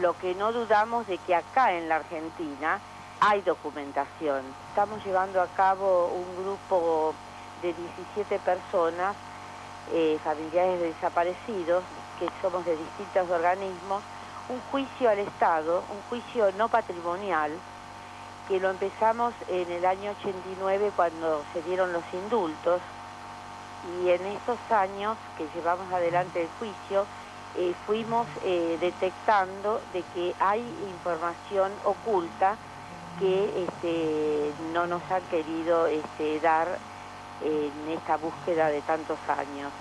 lo que no dudamos de que acá en la Argentina hay documentación. Estamos llevando a cabo un grupo de 17 personas, eh, familiares de desaparecidos, que somos de distintos organismos, un juicio al Estado, un juicio no patrimonial, que lo empezamos en el año 89 cuando se dieron los indultos, y en estos años que llevamos adelante el juicio, eh, fuimos eh, detectando de que hay información oculta que este, no nos han querido este, dar en esta búsqueda de tantos años.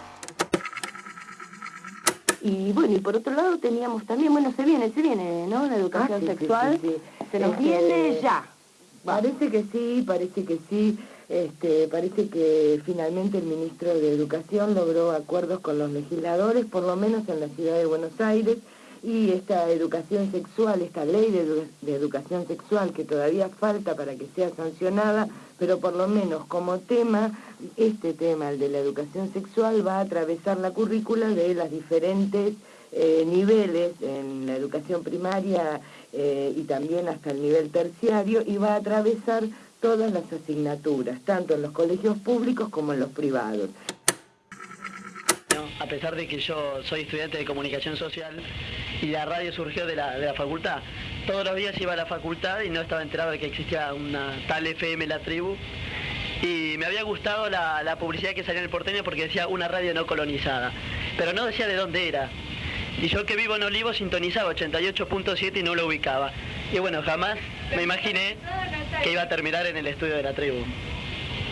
Y bueno, y por otro lado teníamos también, bueno, se viene, se viene, ¿no? La educación Ah, sí, sexual. sí, sí. Se nos Este, viene ya. Parece que sí, parece que sí. Este, parece que finalmente el ministro de Educación logró acuerdos con los legisladores, por lo menos en la ciudad de Buenos Aires, y esta educación sexual, esta ley de, de educación sexual que todavía falta para que sea sancionada, pero por lo menos como tema, este tema, el de la educación sexual, va a atravesar la currícula de las diferentes eh, niveles en la educación primaria eh, y también hasta el nivel terciario y va a atravesar todas las asignaturas, tanto en los colegios públicos como en los privados. A pesar de que yo soy estudiante de comunicación social y la radio surgió de la, de la facultad, todos los días iba a la facultad y no estaba enterado de que existía una tal FM La Tribu. Y me había gustado la, la publicidad que salía en el porteño porque decía una radio no colonizada, pero no decía de dónde era. Y yo que vivo en Olivo sintonizaba 88.7 y no lo ubicaba. Y bueno, jamás me imaginé que iba a terminar en el estudio de la tribu.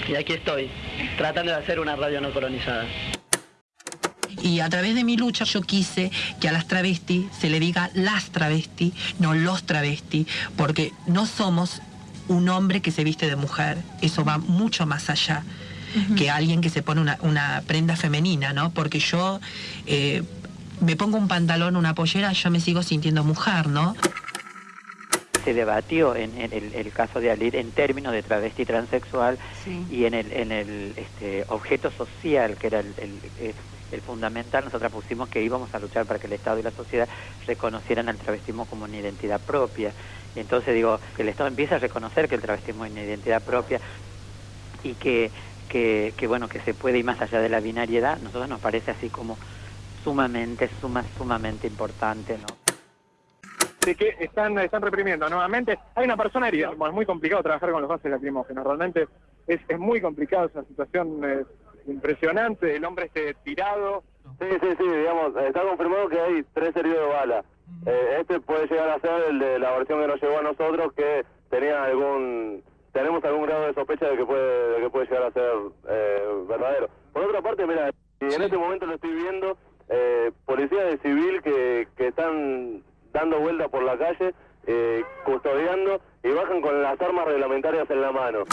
Y aquí estoy, tratando de hacer una radio no colonizada. Y a través de mi lucha yo quise que a las travestis se le diga las travestis, no los travestis, porque no somos un hombre que se viste de mujer, eso va mucho más allá que alguien que se pone una, una prenda femenina, ¿no? Porque yo eh, me pongo un pantalón, una pollera, yo me sigo sintiendo mujer, ¿no? se debatió en, en el, el caso de Alir en términos de travesti transexual y en el, en el este, objeto social, que era el, el- el- fundamental, nosotros pusimos que íbamos a luchar para que el Estado y la sociedad reconocieran al travestismo como una identidad propia. Y entonces digo, que el Estado empiece a reconocer que el travestismo es una identidad propia y que, que, que, bueno, que se puede ir más allá de la binariedad, nosotros nos parece así como sumamente, suma, sumamente importante, ¿no? de que están, están reprimiendo nuevamente. Hay una persona herida. Bueno, es muy complicado trabajar con los gases lacrimógenos. Realmente es, es muy complicado, es una situación eh, impresionante. El hombre este tirado. Sí, sí, sí, digamos, está confirmado que hay tres heridos de bala. Eh, este puede llegar a ser el de la versión que nos llegó a nosotros, que tenía algún, tenemos algún grado de sospecha de que puede, de que puede llegar a ser eh, verdadero. Por otra parte, mira, y en este momento lo estoy viendo, eh, policías de civil que, que están dando vuelta por la calle, eh, custodiando y bajan con las armas reglamentarias en la mano.